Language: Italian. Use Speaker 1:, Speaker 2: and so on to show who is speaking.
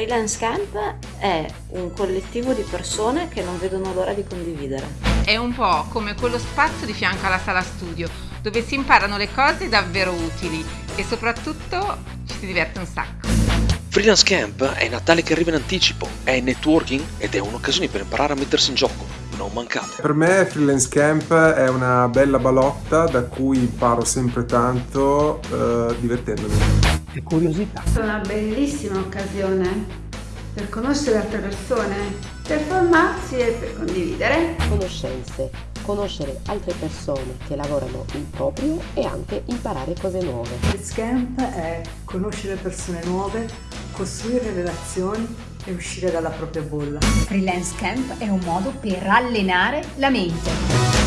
Speaker 1: Freelance Camp è un collettivo di persone che non vedono l'ora di condividere.
Speaker 2: È un po' come quello spazio di fianco alla sala studio, dove si imparano le cose davvero utili e soprattutto ci si diverte un sacco.
Speaker 3: Freelance Camp è Natale che arriva in anticipo, è networking ed è un'occasione per imparare a mettersi in gioco. Non mancate.
Speaker 4: Per me Freelance Camp è una bella balotta da cui imparo sempre tanto eh, divertendomi.
Speaker 5: E curiosità.
Speaker 6: È una bellissima occasione per conoscere altre persone, per formarsi e per condividere.
Speaker 7: Conoscenze, conoscere altre persone che lavorano in proprio e anche imparare cose nuove.
Speaker 8: Freelance Camp è conoscere persone nuove, costruire relazioni e uscire dalla propria bolla.
Speaker 9: Freelance Camp è un modo per allenare la mente.